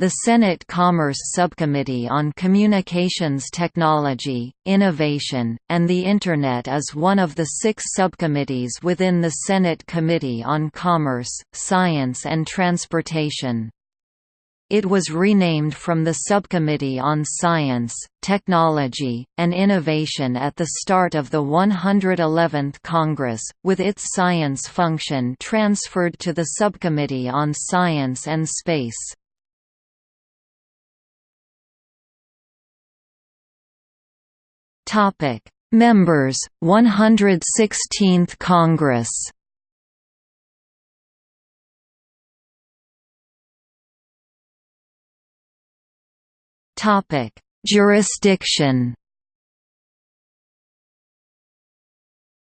The Senate Commerce Subcommittee on Communications Technology, Innovation, and the Internet is one of the six subcommittees within the Senate Committee on Commerce, Science and Transportation. It was renamed from the Subcommittee on Science, Technology, and Innovation at the start of the 111th Congress, with its science function transferred to the Subcommittee on Science and Space. Topic: Members 116th Congress. Topic: Jurisdiction.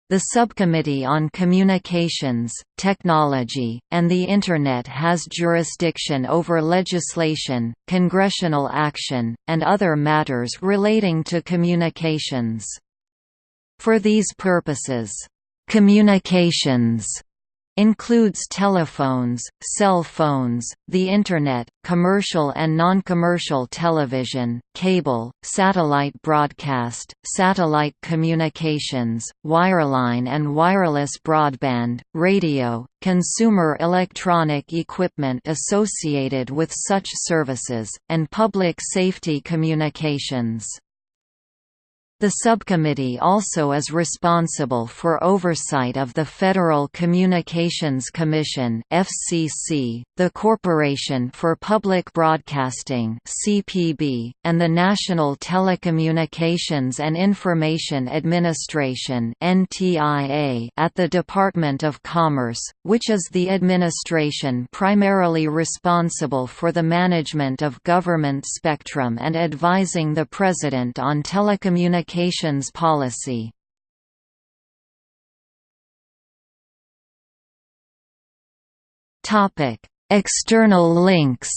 The Subcommittee on Communications, Technology, and the Internet has jurisdiction over legislation, congressional action, and other matters relating to communications. For these purposes, "'communications' Includes telephones, cell phones, the Internet, commercial and non-commercial television, cable, satellite broadcast, satellite communications, wireline and wireless broadband, radio, consumer electronic equipment associated with such services, and public safety communications. The subcommittee also is responsible for oversight of the Federal Communications Commission (FCC), the Corporation for Public Broadcasting (CPB), and the National Telecommunications and Information Administration (NTIA) at the Department of Commerce, which is the administration primarily responsible for the management of government spectrum and advising the President on telecommunications communications policy. Topic: External links.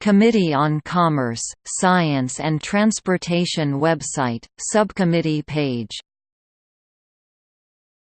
Committee on Commerce, Science and Transportation website, subcommittee page